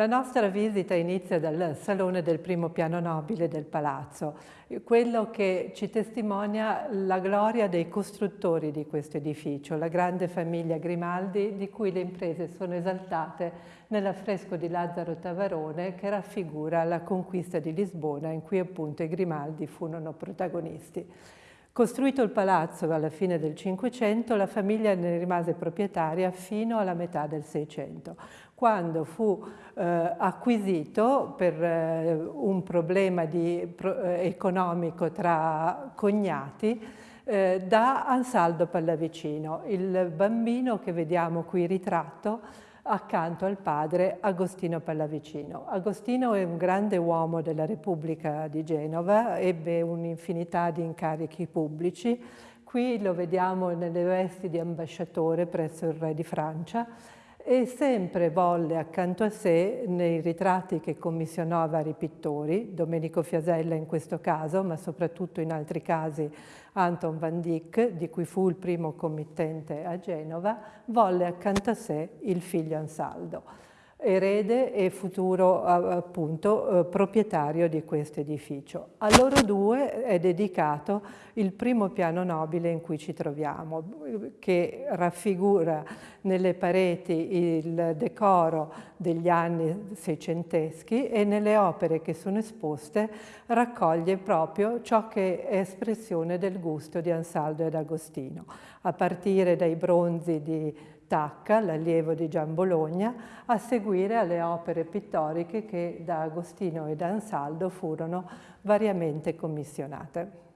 La nostra visita inizia dal salone del primo piano nobile del palazzo, quello che ci testimonia la gloria dei costruttori di questo edificio, la grande famiglia Grimaldi di cui le imprese sono esaltate nell'affresco di Lazzaro Tavarone che raffigura la conquista di Lisbona in cui appunto i Grimaldi furono protagonisti. Costruito il palazzo alla fine del Cinquecento, la famiglia ne rimase proprietaria fino alla metà del Seicento, quando fu eh, acquisito per eh, un problema di, pro, eh, economico tra cognati eh, da Ansaldo Pallavicino, il bambino che vediamo qui ritratto accanto al padre Agostino Pallavicino. Agostino è un grande uomo della Repubblica di Genova, ebbe un'infinità di incarichi pubblici. Qui lo vediamo nelle vesti di ambasciatore presso il re di Francia e sempre volle accanto a sé nei ritratti che commissionò a vari pittori, Domenico Fiasella in questo caso, ma soprattutto in altri casi Anton van Dyck, di cui fu il primo committente a Genova, volle accanto a sé il figlio Ansaldo erede e futuro appunto eh, proprietario di questo edificio. A loro due è dedicato il primo piano nobile in cui ci troviamo, che raffigura nelle pareti il decoro degli anni seicenteschi e nelle opere che sono esposte raccoglie proprio ciò che è espressione del gusto di Ansaldo ed Agostino, a partire dai bronzi di Tacca, l'allievo di Gian Bologna, a seguire alle opere pittoriche che da Agostino e da Ansaldo furono variamente commissionate.